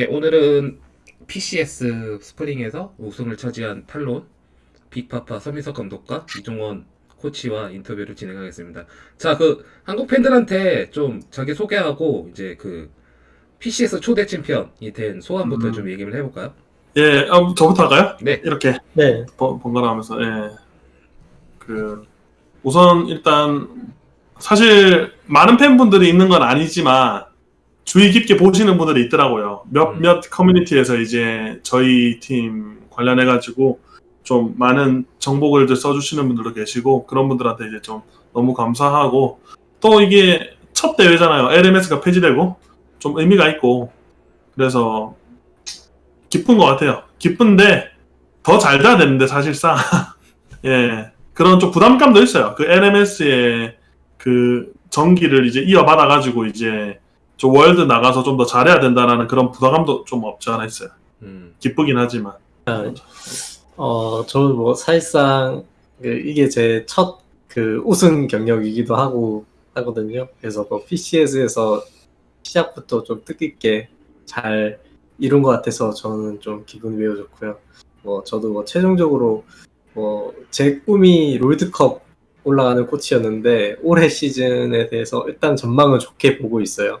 네, 오늘은 PCS 스프링에서 우승을 차지한 탈론 빅파파 서민석 감독과 이종원 코치와 인터뷰를 진행하겠습니다. 자, 그 한국 팬들한테 좀 자기 소개하고 이제 그 PCS 초대 챔피언이 된 소감부터 음. 좀 얘기를 해볼까요? 예, 어, 저부터 할까요? 네. 이렇게 네. 번- 번갈아 하면서, 예. 그, 우선 일단, 사실, 많은 팬분들이 있는 건 아니지만, 주의 깊게 보시는 분들이 있더라고요. 음. 몇몇 커뮤니티에서 이제 저희 팀 관련해 가지고, 좀 많은 정보글들 써주시는 분들도 계시고, 그런 분들한테 이제 좀 너무 감사하고, 또 이게 첫 대회잖아요. LMS가 폐지되고, 좀 의미가 있고, 그래서, 기쁜 것 같아요. 기쁜데, 더 잘 돼야 되는데 사실상 예 그런 좀 부담감도 있어요. 그 LMS의 그 전기를 이제 이어받아 가지고 이제 좀 월드 나가서 좀 더 잘해야 된다라는 그런 부담감도 좀 없지 않아 있어요. 음, 기쁘긴 하지만 어, 저는 뭐 사실상 그 이게 제 첫 그 우승 경력이기도 하고 하거든요. 그래서 뭐 PCS에서 시작부터 좀 뜻깊게 잘 이룬 것 같아서 저는 좀 기분이 매우 좋고요. 뭐 저도 뭐 최종적으로 뭐 제 꿈이 롤드컵 올라가는 코치였는데 올해 시즌에 대해서 일단 전망을 좋게 보고 있어요.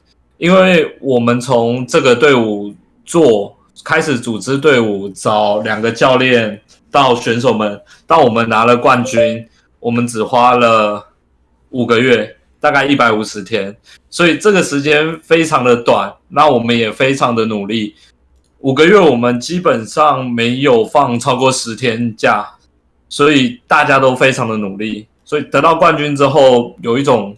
因为我们从这个队伍做开始组织队伍，找两个教练到选手们，到我们拿了冠军，我们只花了五个月，大概一百五十天，所以这个时间非常的短，那我们也非常的努力。五个月我们基本上没有放超过十天假，所以大家都非常的努力，所以得到冠军之后有一种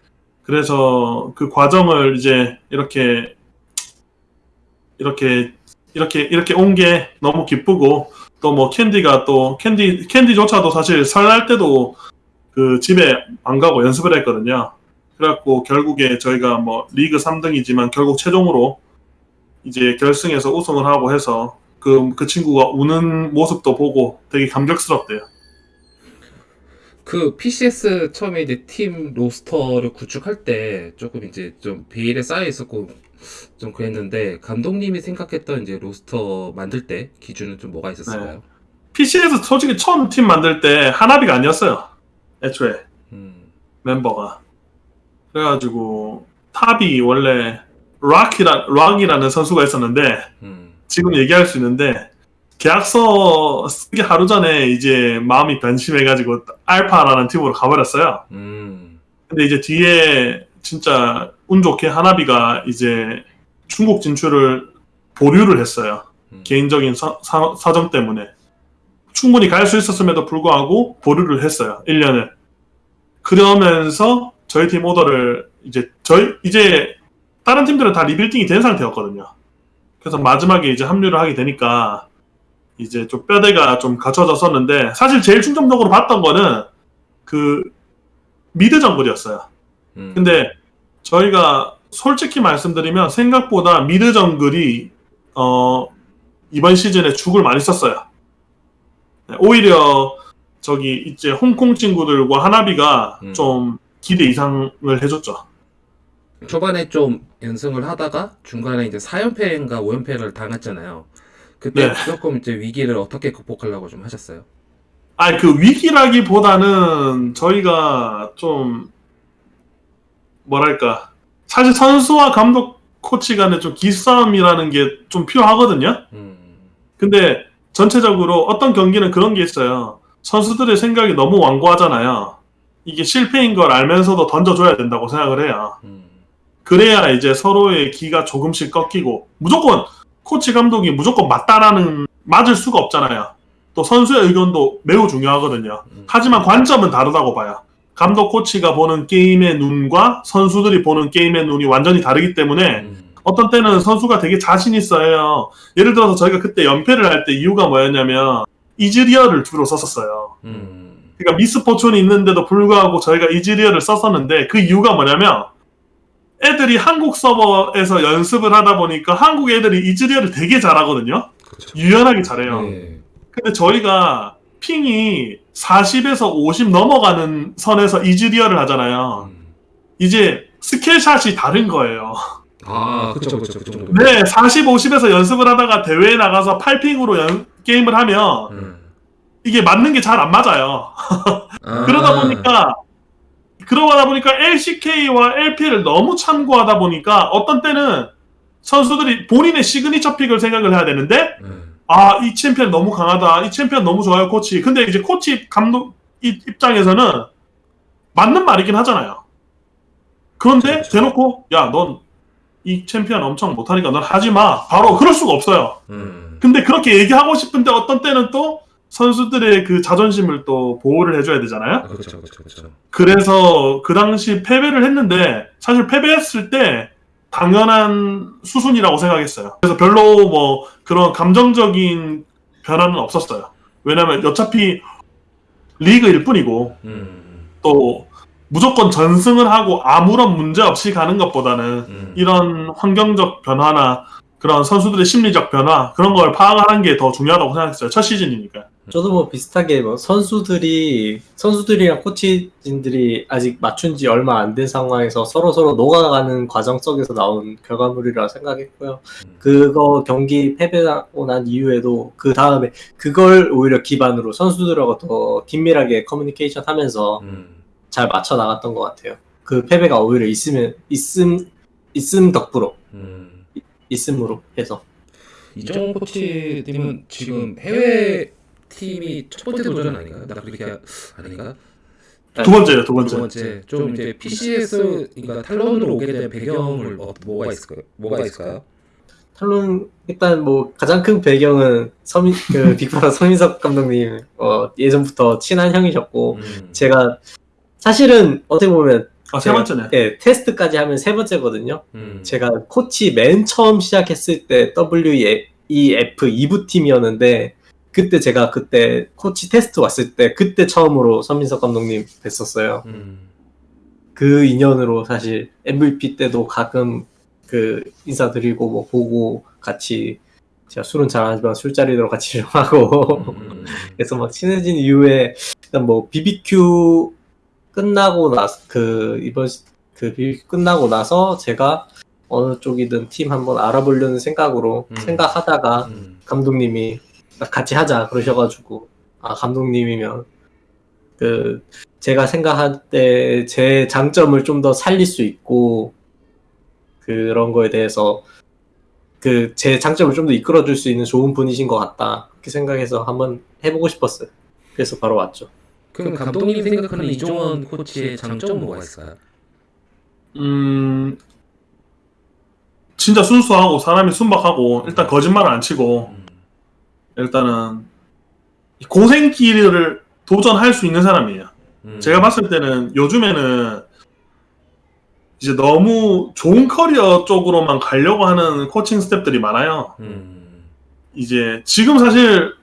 그래서 그 과정을 이제 이렇게 이렇게 이렇게 이렇게 온 게 너무 기쁘고 또 뭐 캔디가 또 캔디 캔디조차도 사실 설날 때도 그 집에 안 가고 연습을 했거든요. 그래갖고 결국에 저희가 뭐 리그 3등이지만 결국 최종으로 이제 결승에서 우승을 하고 해서 그, 그 친구가 우는 모습도 보고 되게 감격스럽대요. 그 PCS 처음에 이제 팀 로스터를 구축할 때 조금 이제 좀 베일에 쌓여 있었고 좀 그랬는데 감독님이 생각했던 이제 로스터 만들 때 기준은 좀 뭐가 있었을까요? PC에서 솔직히 처음 팀 만들 때 하나비가 아니었어요. 애초에. 음, 멤버가 그래가지고 탑이 원래 락이라 락이라는 선수가 있었는데 음, 지금 얘기할 수 있는데 계약서 쓰기 하루 전에 이제 마음이 변심해가지고 알파라는 팀으로 가버렸어요. 음, 근데 이제 뒤에 진짜 운 좋게 하나비가 이제 중국 진출을 보류를 했어요. 음. 개인적인 사, 사, 사 정 때문에 충분히 갈 수 있었음에도 불구하고 보류를 했어요. 1년을. 그러면서 저희 팀 오더를 이제 저희 이제 다른 팀들은 다 리빌딩이 된 상태였거든요. 그래서 마지막에 이제 합류를 하게 되니까 이제 좀 뼈대가 좀 갖춰졌었는데 사실 제일 충격적으로 봤던 거는 그 미드 정글이었어요. 음. 근데 저희가 솔직히 말씀드리면 생각보다 미드 정글이 어 이번 시즌에 죽을 많이 썼어요. 네, 오히려 저기 이제 홍콩 친구들과 하나비가 음. 좀 기대 이상을 해줬죠. 초반에 좀 연승을 하다가 중간에 이제 4연패인가 5연패를 당했잖아요. 그때 네. 조금 이제 위기를 어떻게 극복하려고 좀 하셨어요? 아니 그 위기라기보다는 저희가 좀 뭐랄까 사실 선수와 감독 코치 간에 좀 기싸움이라는 게 좀 필요하거든요. 음, 근데 전체적으로 어떤 경기는 그런 게 있어요. 선수들의 생각이 너무 완고하잖아요. 이게 실패인 걸 알면서도 던져줘야 된다고 생각을 해요. 음. 그래야 이제 서로의 기가 조금씩 꺾이고 무조건 코치 감독이 무조건 맞다라는 맞을 수가 없잖아요. 또 선수의 의견도 매우 중요하거든요. 음. 하지만 관점은 다르다고 봐요. 감독 코치가 보는 게임의 눈과 선수들이 보는 게임의 눈이 완전히 다르기 때문에 음. 어떤 때는 선수가 되게 자신 있어요. 예를 들어서 저희가 그때 연패를 할 때 이유가 뭐였냐면 이즈리어를 주로 썼었어요. 음. 그러니까 미스포촌이 있는데도 불구하고 저희가 이즈리어를 썼었는데 그 이유가 뭐냐면 애들이 한국 서버에서 연습을 하다 보니까 한국 애들이 이즈리어를 되게 잘하거든요. 그렇죠. 유연하게 잘해요. 네. 근데 저희가 핑이 40에서 50 넘어가는 선에서 이즈리어를 하잖아요. 음. 이제 스킬샷이 다른 거예요. 아, 그쵸, 그쵸, 그 정도. 네, 40, 50에서 연습을 하다가 대회에 나가서 8 ping으로 연, 게임을 하면 음. 이게 맞는 게 잘 안 맞아요. 아. 그러다 보니까 그러다 보니까 LCK와 LPL을 너무 참고하다 보니까 어떤 때는 선수들이 본인의 signature pick을 생각을 해야 되는데 음. 아이 챔피언 너무 강하다 이 챔피언 너무 좋아요 코치 근데 이제 코치 감독 이- 입장에서는 맞는 말이긴 하잖아요 그런데 그렇죠. 대놓고 야 넌 이 챔피언 엄청 못하니까 넌 하지마 바로 그럴 수가 없어요 음. 근데 그렇게 얘기하고 싶은데 어떤 때는 또 선수들의 그 자존심을 또 보호를 해줘야 되잖아요 아, 그쵸, 그쵸, 그쵸. 그래서 그 당시 패배를 했는데 사실 패배했을 때 당연한 수순이라고 생각했어요. 그래서 별로 뭐 그런 감정적인 변화는 없었어요. 왜냐면 어차피 리그일 뿐이고 음. 또 무조건 전승을 하고 아무런 문제 없이 가는 것보다는 음. 이런 환경적 변화나 그런 선수들의 심리적 변화 그런 걸 파악하는 게 더 중요하다고 생각했어요. 첫 시즌이니까. 저도 뭐 비슷하게 뭐 선수들이 선수들이랑 코치진들이 아직 맞춘 지 얼마 안 된 상황에서 서로 서로 녹아가는 과정 속에서 나온 결과물이라 생각했고요. 음. 그거 경기 패배하고 난 이후에도 그 다음에 그걸 오히려 기반으로 선수들하고 더 긴밀하게 커뮤니케이션 하면서 음. 잘 맞춰 나갔던 것 같아요. 그 패배가 오히려 있으면 있음 있음 덕분으로 음. 있음으로 해서 이정훈 코치님은 지금 해외 팀이 첫 번째 도전 아닌가요? 나 그렇게 하- 아닌가? 두 번째요, 두 번째. 두 번째 좀 이제 PCS 그러니까 탈론으로 오게 된 배경을 어, 뭐가 있을까요? 뭐가 있을까요? 탈론 일단 뭐 가장 큰 배경은 서민 그 빅파라 서민석 감독님 어, 예전부터 친한 형이셨고 음. 제가 사실은 어떻게 보면 아, 세 번째네. 예, 테스트까지 하면 세 번째거든요. 음. 제가 코치 맨 처음 시작했을 때 WEF 2부 팀이었는데 그때 제가 그때 코치 테스트 왔을 때 그때 처음으로 서민석 감독님 뵀었어요. 음. 그 인연으로 사실 MVP 때도 가끔 그 인사드리고 뭐 보고 같이 제가 술은 잘안 하지만 술자리로 같이 좀 하고 음. 그래서 막 친해진 이후에 일단 뭐 BBQ 끝나고 나서 그 이번 시- 그 BBQ 끝나고 나서 제가 어느 쪽이든 팀 한번 알아보려는 생각으로 음. 생각하다가 음. 감독님이 같이 하자 그러셔가지고 아 감독님이면 그 제가 생각할 때 제 장점을 좀 더 살릴 수 있고 그런 거에 대해서 그 제 장점을 좀 더 이끌어줄 수 있는 좋은 분이신 것 같다 그렇게 생각해서 한번 해보고 싶었어요. 그래서 바로 왔죠. 그럼 감독님이 생각하는 이종원 코치의 장점은 뭐가 있을까요? 음, 진짜 순수하고 사람이 순박하고 일단 거짓말을 안 치고 음. 일단은 고생길을 도전할 수 있는 사람이에요. 음. 제가 봤을 때는 요즘에는 이제 너무 좋은 커리어 쪽으로만 가려고 하는 코칭 스텝들이 많아요. 음. 이제 지금 사실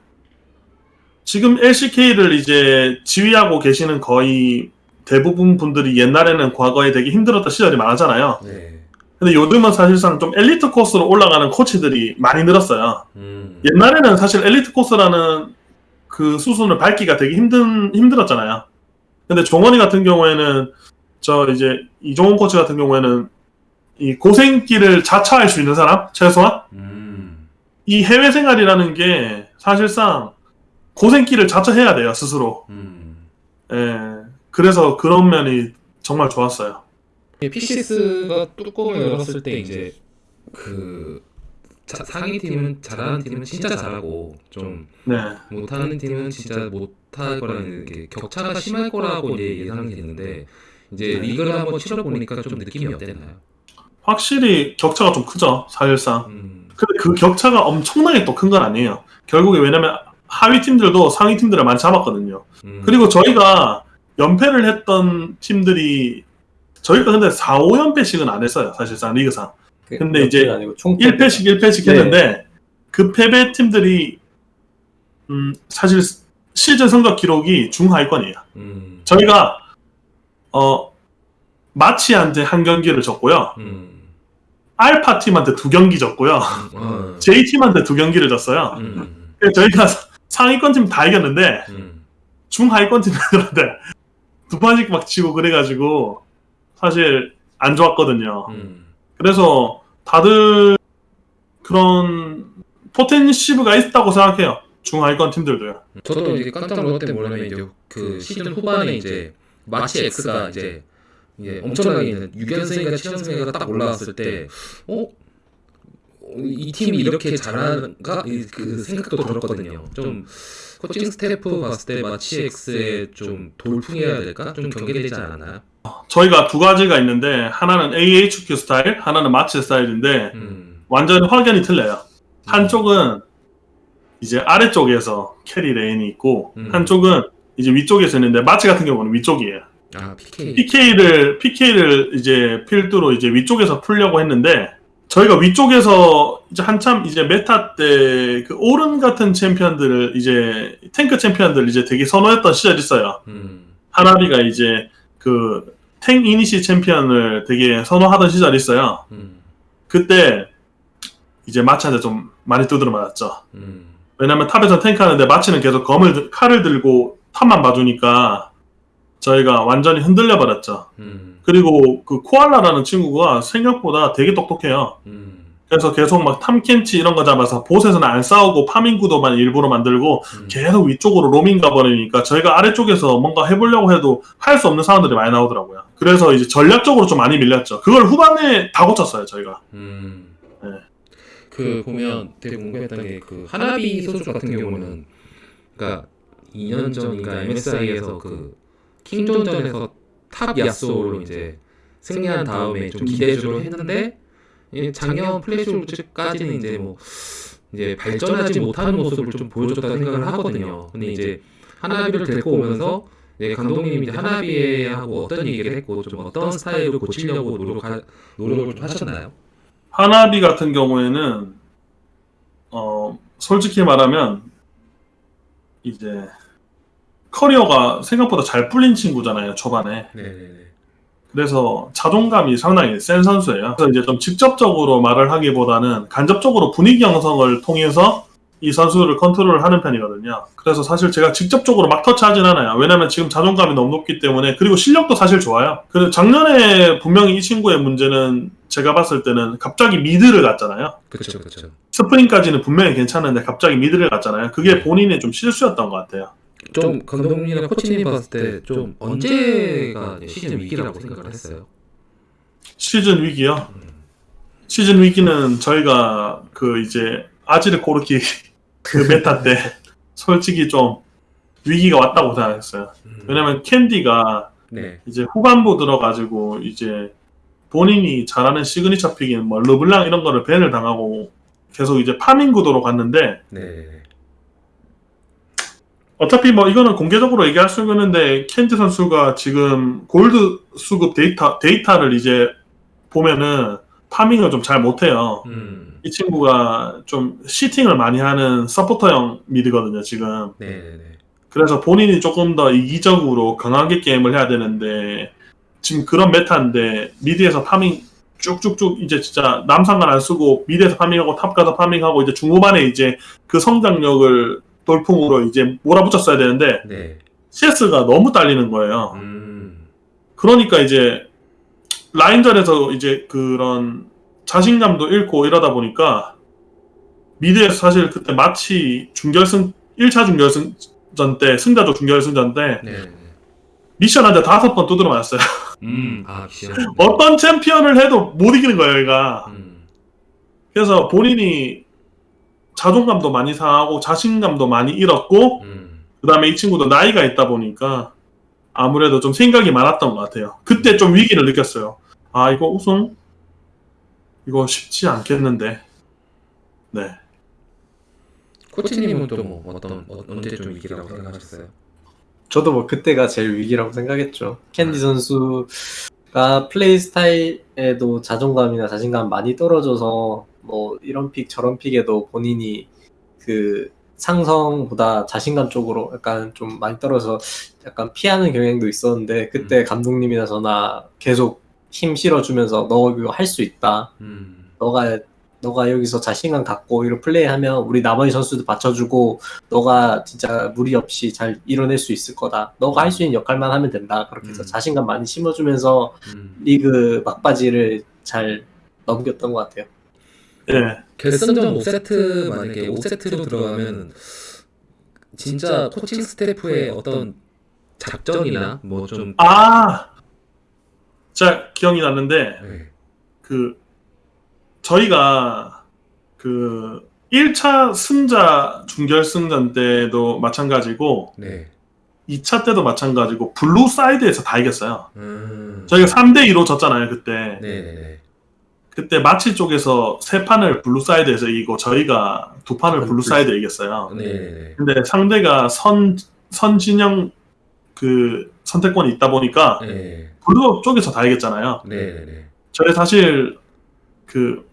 지금 LCK를 이제 지휘하고 계시는 거의 대부분 분들이 옛날에는 과거에 되게 힘들었던 시절이 많았잖아요. 네. 근데 요즘은 사실상 좀 엘리트 코스로 올라가는 코치들이 많이 늘었어요. 음. 옛날에는 사실 엘리트 코스라는 그 수순을 밟기가 되게 힘든 힘들었잖아요. 근데 종원이 같은 경우에는 저 이제 이종원 코치 같은 경우에는 이 고생길을 자처할 수 있는 사람 최소한 음. 이 해외 생활이라는 게 사실상 고생길을 자처해야 돼요 스스로. 음. 예. 그래서 그런 면이 정말 좋았어요. PCS가 뚜껑을 열었을 때 이제 그 자- 상위 팀은 잘하는 팀은 진짜 잘하고 좀 네. 못하는 팀은 진짜 못할 거라는 게 격차가 심할 거라고 예상이 됐는데 이제 네. 리그를 한번 치러 보니까 좀 느낌이 어땠나요? 확실히 격차가 좀 크죠, 사실상. 음, 근데 그 격차가 엄청나게 또 큰 건 아니에요. 결국에 왜냐면 하위 팀들도 상위 팀들을 많이 잡았거든요. 음. 그리고 저희가 연패를 했던 팀들이 저희가 근데 4, 5연패씩은 안 했어요. 사실상 리그상. 그 근데 이제 몇 아니고 총 1패씩 1패씩 네. 했는데 그 패배 팀들이 음, 사실 시즌 성적 기록이 중하위권이에요. 음, 저희가 어 마치한테 한 경기를 졌고요. 음, 알파 팀한테 두 경기 졌고요. 어, J 팀한테 두 경기를 졌어요. 음, 저희가 상위권 팀 다 이겼는데 음, 중하위권 팀들한테 두 판씩 막 치고 그래가지고 사실 안 좋았거든요. 음, 그래서 다들 그런 포텐시브가 있다고 생각해요. 중하위권 팀들도요. 저도 이제 깜짝 놀랐던 게 뭐냐면 이제 그 시즌 후반에 이제 마치 X가 이제 이게 엄청나게 6연승인가 7연승인가 딱 올라왔을 때 어? 이 팀이 이렇게 잘하는가? 이- 그 생각도 들었거든요. 좀 코칭 스태프 봤을 때 마치 X에 좀 돌풍해야 될까? 좀 경계되지 않았나요? 저희가 두 가지가 있는데 하나는 AHQ 스타일, 하나는 마치 스타일인데 음, 완전히 확연히 틀려요. 한쪽은 이제 아래쪽에서 carry lane이 있고 음. 한쪽은 이제 위쪽에서 있는데 마치 같은 경우는 위쪽이에요. 아 PK. PK를 PK를 이제 필두로 이제 위쪽에서 풀려고 했는데 저희가 위쪽에서 이제 한참 이제 meta 때 그 오른 같은 챔피언들을 이제 탱크 챔피언들 이제 되게 선호했던 시절이 있어요. 음, 하나비가 이제 그 탱 이니시 챔피언을 되게 선호하던 시절이 있어요. 음, 그때 이제 마치한테 좀 많이 두드려 맞았죠. 음, 왜냐면 top에서 탱크 하는데 마치는 계속 검을 들- 칼을 들고 top만 봐주니까 저희가 완전히 흔들려 버렸죠. 음, 그리고 그 코알라라는 친구가 생각보다 되게 똑똑해요. 음, 그래서 계속 막 탐켄치 이런 거 잡아서 bot에서는 안 싸우고 farming 구도만 일부러 만들고 음. 계속 위쪽으로 로밍 가버리니까 저희가 아래쪽에서 뭔가 해보려고 해도 할 수 없는 상황들이 많이 나오더라고요. 그래서 이제 전략적으로 좀 많이 밀렸죠. 그걸 후반에 다 고쳤어요, 저희가. 음. 네. 그 보면 되게 궁금했던 게 그 하나비 소주 같은 경우는 그러니까 2년 전인가 MSI에서 그 킹존전에서 top 야스오로 이제 승리한 다음에 좀 기대주로 했는데 이 작년 플래시 울브즈까지는 이제 뭐 이제 발전하지 못하는 모습을 좀 보여줬다 생각을 하거든요. 근데 이제 하나비를 데리고 오면서 이제 감독님이 이제 하나비하고 어떤 얘기를 했고 좀 어떤 스타일을 고치려고 노력하, 노력을 좀 하셨나요? 하나비 같은 경우에는 어 솔직히 말하면 이제 커리어가 생각보다 잘 풀린 친구잖아요 초반에 네네네. 그래서 자존감이 상당히 센 선수예요 그래서 이제 좀 직접적으로 말을 하기보다는 간접적으로 분위기 형성을 통해서 이 선수를 컨트롤을 하는 편이거든요 그래서 사실 제가 직접적으로 막 터치하진 않아요 왜냐면 지금 자존감이 너무 높기 때문에 그리고 실력도 사실 좋아요 그 작년에 분명히 이 친구의 문제는 제가 봤을 때는 갑자기 mid를 갔잖아요 그렇죠, 그렇죠. 스프링까지는 분명히 괜찮은데 갑자기 mid를 갔잖아요. 그게 본인의 좀 실수였던 것 같아요. 좀 감독님이나 코치님 봤을 때 좀 언제가 시즌 위기라고 생각을 했어요? 시즌 위기요. 시즌 위기는 저희가 그 이제 아지르 코르키 그 meta 때 솔직히 좀 위기가 왔다고 생각했어요. 왜냐면 캔디가 네. 이제 후반부 들어가지고 이제 본인이 잘하는 signature pick인 뭐 르블랑 이런 거를 ban을 당하고 계속 이제 farming 구도로 갔는데 네. 어차피 뭐 이거는 공개적으로 얘기할 수 있는데 캔디 선수가 지금 골드 수급 데이터 데이터를 이제 보면은 farming을 좀 잘 못해요. 음. 이 친구가 좀 sitting을 많이 하는 서포터형 mid거든요 지금. 네, 네, 네. 그래서 본인이 조금 더 이기적으로 강하게 게임을 해야 되는데 지금 그런 meta인데 mid에서 farming 쭉쭉쭉 이제 진짜 남 상관 안 쓰고 mid에서 farming하고 top 가서 farming하고 이제 중후반에 이제 그 성장력을 돌풍으로 이제 몰아붙였어야 되는데 네. CS가 너무 딸리는 거예요. 음. 그러니까 이제 라인전에서 이제 그런 자신감도 잃고 이러다 보니까 mid에서 사실 그때 마치 중결승 1차 중결승전 때 승자조 중결승전 때 네. 네. 미션한테 다섯 번 두드려 맞았어요. 음. 아. 어떤 챔피언을 해도 못 이기는 거예요, 얘가. 음. 그래서 본인이 자존감도 많이 상하고 자신감도 많이 잃었고 음. 그다음에 이 친구도 나이가 있다 보니까 아무래도 좀 생각이 많았던 것 같아요. 그때 좀 위기를 느꼈어요. 아 이거 우승 이거 쉽지 않겠는데. 네. 코치님은 또 뭐 어떤 어, 언제 좀 위기라고 생각하셨어요? 저도 뭐 그때가 제일 위기라고 생각했죠. 캔디 선수가 플레이 스타일에도 자존감이나 자신감 많이 떨어져서 뭐 이런 pick 저런 pick에도 본인이 그 상성보다 자신감 쪽으로 약간 좀 많이 떨어져 약간 피하는 경향도 있었는데 그때 감독님이나 저나 계속 힘 실어주면서 너 이거 할 수 있다. 음. 너가 너가 여기서 자신감 갖고 이런 플레이하면 우리 나머지 선수도 받쳐주고 너가 진짜 무리 없이 잘 이뤄낼 수 있을 거다. 너가 할 수 있는 역할만 하면 된다. 그렇게 해서 음. 자신감 많이 심어주면서 음. 리그 막바지를 잘 넘겼던 것 같아요. 예. 결승전 5세트 만약에 5세트로 들어가면 진짜 코칭 스태프의 어떤 작전이나 뭐 좀 아, 자 기억이 났는데 네. 그 저희가 그 1차 승자 중결승전 때도 마찬가지고 네. 2차 때도 마찬가지고 blue side에서 다 이겼어요. 음. 저희가 3대 2로 졌잖아요 그때. 네네네. 그때 마치 쪽에서 세 판을 blue side에서 이기고 저희가 두 판을 blue side에 이겼어요. 네네네. 근데 상대가 선 선 진영 그 선택권이 있다 보니까 네. blue 쪽에서 다 이겼잖아요. 네네네. 저희 사실 그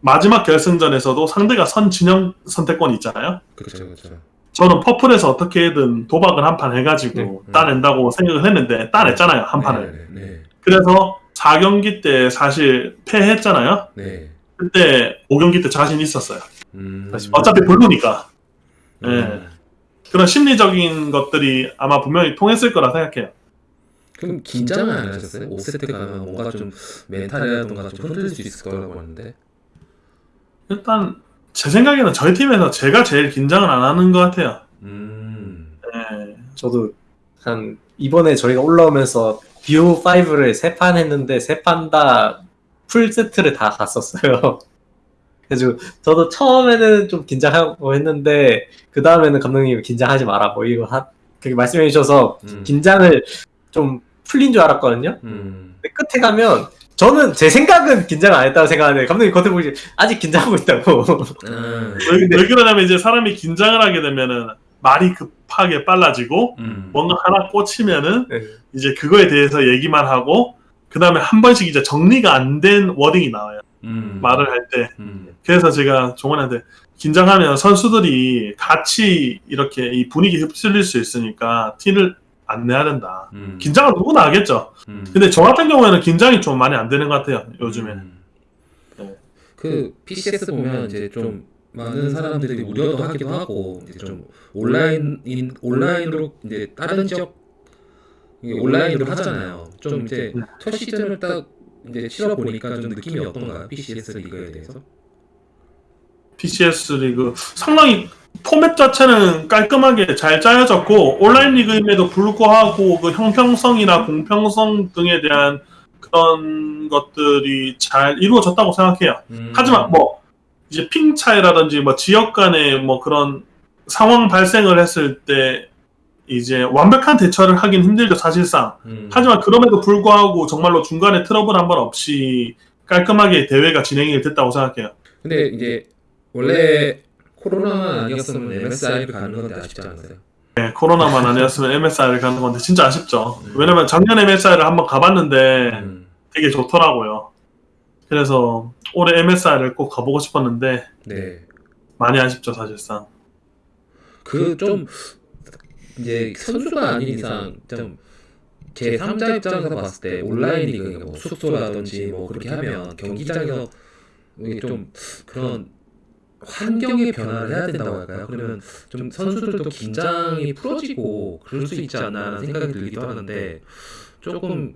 마지막 결승전에서도 상대가 선 진영 선택권이 있잖아요. 그렇죠 그렇죠. 저는 purple에서 어떻게든 도박을 한 판 해가지고 네. 따낸다고 생각을 했는데 따냈잖아요 한 판을. 네. 그래서 4경기 때 사실 패했잖아요. 네. 그때 5경기 때 자신 있었어요. 음. 어차피 blue니까 음. 그런 심리적인 것들이 아마 분명히 통했을 거라 생각해요. 그럼 긴장은 안 하셨어요? 5세트 가면 뭔가 좀 mental이라던가 좀 흔들릴 수 있을 거라고 하는데. 일단 제 생각에는 저희 팀에서 제가 제일 긴장을 안 하는 것 같아요. 음. 예. 저도 한 이번에 저희가 올라오면서 BO5를 세 판 했는데 세 판 다 풀 세트를 다 갔었어요. 그래서 저도 처음에는 좀 긴장하고 했는데 그 다음에는 감독님이 긴장하지 마라 뭐 이거 하 그렇게 말씀해 주셔서 음. 긴장을 좀 풀린 줄 알았거든요. 음. 근데 끝에 가면 저는 제 생각은 긴장 안 했다고 생각하는데 감독님 겉에 보시 아직 긴장하고 있다고. 음. 왜, 왜 그러냐면 이제 사람이 긴장을 하게 되면은 말이 급하게 빨라지고 음. 뭔가 하나 꽂히면은 네. 이제 그거에 대해서 얘기만 하고 그 다음에 한 번씩 이제 정리가 안 된 워딩이 나와요. 음. 말을 할 때. 음. 그래서 제가 종원한테 긴장하면 선수들이 같이 이렇게 이 분위기 휩쓸릴 수 있으니까 티를 안 내야 된다. 음. 긴장은 누구나 하겠죠. 음. 근데 저 같은 경우에는 긴장이 좀 많이 안 되는 것 같아요. 요즘에. 음. 네. 그 PCS 보면 이제 좀 많은 사람들이 우려도 하기도 하고 이제 좀 온라인 인 온라인으로 이제 다른 지역 온라인으로 하잖아요. 좀 이제 네. 첫 시즌을 딱 이제 치러 보니까 좀 느낌이 어떤가요? PCS 리그에 대해서? PCS 리그 상당히 포맷 자체는 깔끔하게 잘 짜여졌고 온라인 리그임에도 불구하고 그 형평성이나 공평성 등에 대한 그런 것들이 잘 이루어졌다고 생각해요. 음. 하지만 뭐 이제 핑 차이라든지 뭐 지역 간의 뭐 그런 상황 발생을 했을 때 이제 완벽한 대처를 하긴 힘들죠 사실상. 음. 하지만 그럼에도 불구하고 정말로 중간에 트러블 한 번 없이 깔끔하게 대회가 진행이 됐다고 생각해요. 근데 이제 원래 코로나만 아니었으면 MSI를 가는 건데 아쉽지 않으세요? 네, 코로나만 아니었으면 MSI를 가는 건데 진짜 아쉽죠. 음. 왜냐면 작년 MSI를 한번 가봤는데 음. 되게 좋더라고요. 그래서 올해 MSI를 꼭 가보고 싶었는데 네. 많이 아쉽죠 사실상. 그 좀 이제 선수가 아닌 이상 좀 제 3자 입장에서 봤을 때 온라인 리그 뭐 숙소라든지 뭐 그렇게 하면 경기장에서 이게 좀 그런 환경의 변화를 해야 된다고 할까요? 그러면 좀 선수들도 긴장이 풀어지고 그럴 수 있지 않나라는 생각이 들기도 하는데 조금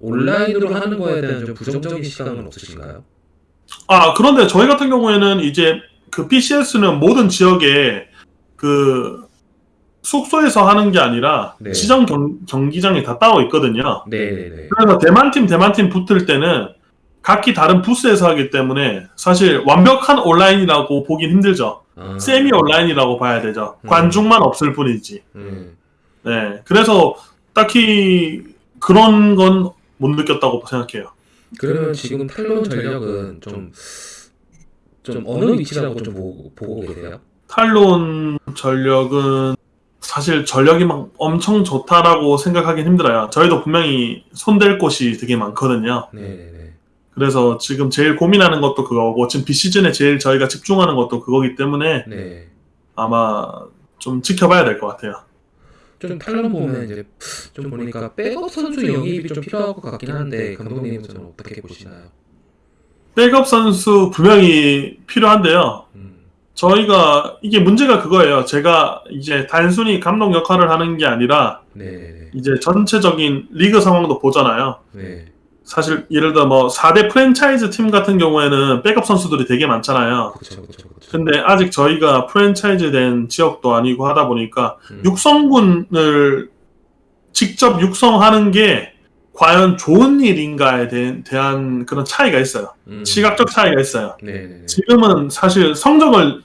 온라인으로 하는 거에 대한 좀 부정적인 시각은 없으신가요? 아 그런데 저희 같은 경우에는 이제 그 PCS는 모든 지역에 그 숙소에서 하는 게 아니라 네. 지정 경, 경기장이 다 따로 있거든요. 네네네. 그래서 대만 팀 대만 팀 붙을 때는 각기 다른 부스에서 하기 때문에 사실 완벽한 온라인이라고 보긴 힘들죠. 아, 세미 온라인이라고 봐야 되죠. 음. 관중만 없을 뿐이지. 음, 네. 그래서 딱히 그런 건 못 느꼈다고 생각해요. 그러면 지금 탈론 전력은 좀, 좀 어느 위치라고 좀 보고, 보고 계세요? 탈론 전력은 사실 전력이 막 엄청 좋다라고 생각하긴 힘들어요. 저희도 분명히 손댈 곳이 되게 많거든요. 네네네. 그래서 지금 제일 고민하는 것도 그거고 지금 비시즌에 제일 저희가 집중하는 것도 그거기 때문에 네. 아마 좀 지켜봐야 될 것 같아요. 좀 탈론 보면 이제 좀 보니까 백업 선수 영입이 좀 필요할 것 같긴 한데 감독님은 좀 어떻게 보시나요? 백업 선수 분명히 필요한데요. 음, 저희가 이게 문제가 그거예요. 제가 이제 단순히 감독 역할을 하는 게 아니라 네네네. 이제 전체적인 리그 상황도 보잖아요. 네. 사실 예를 들어 뭐 4대 프랜차이즈 팀 같은 경우에는 백업 선수들이 되게 많잖아요. 그쵸 그쵸 그쵸. 근데 아직 저희가 프랜차이즈 된 지역도 아니고 하다 보니까 음, 육성군을 직접 육성하는 게 과연 좋은 일인가에 대, 대한 그런 차이가 있어요. 음, 시각적 차이가 있어요. 네네네. 지금은 사실 성적을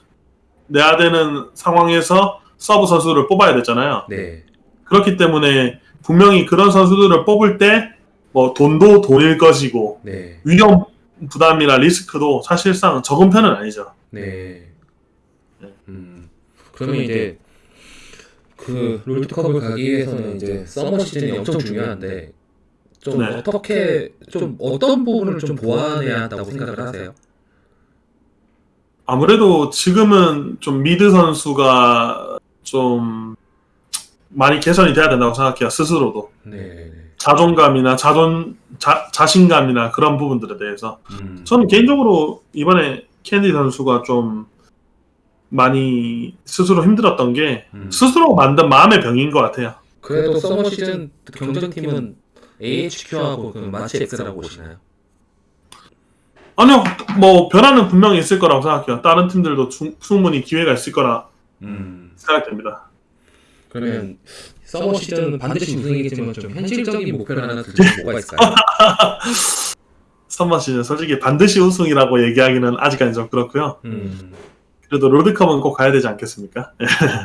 내야 되는 상황에서 서브 선수를 뽑아야 되잖아요. 네. 그렇기 때문에 분명히 그런 선수들을 뽑을 때 뭐 돈도 돈일 것이고 네. 위험 부담이나 리스크도 사실상 적은 편은 아니죠. 네. 네. 음. 그러면 이제 그 롤드컵을 가기 위해서는 이제 summer 시즌이 엄청 중요한데 좀 네. 어떻게 좀 어떤 부분을 좀 보완해야 한다고 생각을 하세요? 아무래도 지금은 좀 mid 선수가 좀 많이 개선이 돼야 된다고 생각해요. 스스로도 네. 자존감이나 자존 자, 자신감이나 그런 부분들에 대해서 음. 저는 개인적으로 이번에 캔디 선수가 좀 많이 스스로 힘들었던 게 음. 스스로 만든 마음의 병인 것 같아요. 그래도 summer 시즌 경쟁팀은 AHQ하고 그 마치 X라고 보시나요? 아니요, 뭐 변화는 분명히 있을 거라고 생각해요. 다른 팀들도 충- 충분히 기회가 있을 거라 음. 생각됩니다. 그러면 summer 시즌은 반드시 우승이겠지만 좀 현실적인 목표를 하나 두면 뭐가 있을까요? 선마 시즌 솔직히 반드시 우승이라고 얘기하기는 아직까지 좀 그렇고요. 음. 그래도 롤드컵은 꼭 가야 되지 않겠습니까?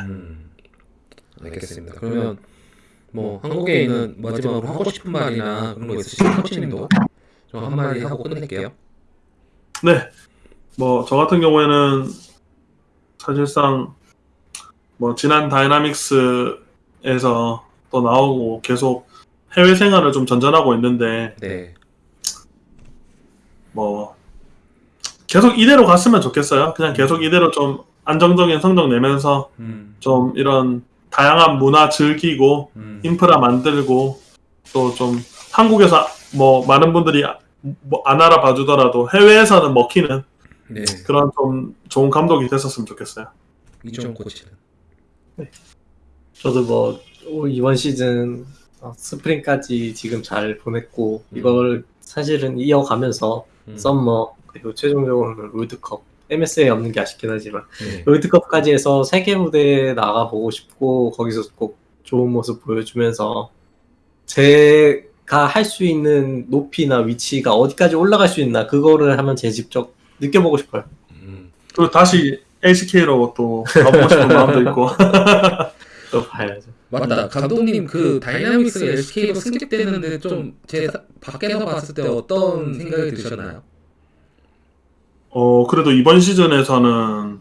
음. 알겠습니다. 그러면 뭐 한국에 있는 마지막으로 하고 싶은 말이나 그런 거 있으시면 코치님도 좀 한마디 하고 끝낼게요. 네. 뭐 저 같은 경우에는 사실상 뭐 지난 다이나믹스 에서 또 나오고 계속 해외 생활을 좀 전전하고 있는데 네. 뭐 계속 이대로 갔으면 좋겠어요. 그냥 계속 이대로 좀 안정적인 성적 내면서 음. 좀 이런 다양한 문화 즐기고 음. 인프라 만들고 또 좀 한국에서 뭐 많은 분들이 뭐 안 알아봐 주더라도 해외에서는 먹히는 네. 그런 좀 좋은 감독이 됐었으면 좋겠어요. 이종 코치는. 저도 뭐 오- 이번 시즌 어, 스프링까지 지금 잘 보냈고 음. 이걸 사실은 이어가면서 음. 썸머 그리고 최종적으로는 롤드컵 MS에 없는 게 아쉽긴 하지만 네. 롤드컵까지 해서 세계 무대에 나가보고 싶고 거기서 꼭 좋은 모습 보여주면서 제가 할 수 있는 높이나 위치가 어디까지 올라갈 수 있나 그거를 하면 제 직접 느껴보고 싶어요. 음. 그리고 다시 LCK로 또 가보고 싶은 마음도 있고 또 봐야죠. 맞다. 감독님 그 다이나믹스 LCK로 승격됐는데 좀 제 밖에서 봤을 때 어떤 생각이 드셨나요? 어 그래도 이번 시즌에서는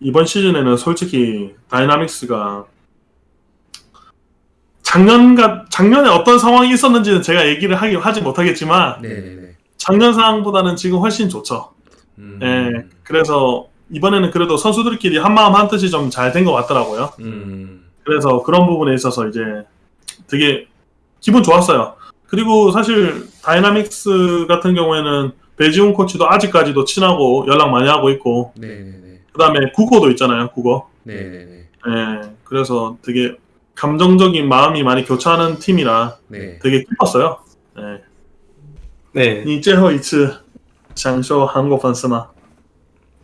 이번 시즌에는 솔직히 다이나믹스가 작년과 작년에 어떤 상황이 있었는지는 제가 얘기를 하기 하지 못하겠지만 네네네. 작년 상황보다는 지금 훨씬 좋죠. 음. 예. 그래서 이번에는 그래도 선수들끼리 한 마음 한 뜻이 좀 잘 된 것 같더라고요. 음. 그래서 그런 부분에 있어서 이제 되게 기분 좋았어요. 그리고 사실 다이나믹스 같은 경우에는 배지훈 코치도 아직까지도 친하고 연락 많이 하고 있고 네네네. 그다음에 국어도 있잖아요. 국어. 네네네. 예. 그래서 되게 감정적인 마음이 많이 교차하는 팀이라 네. 되게 기뻤어요. 예. 네, 你最后一次享受韩国粉丝吗？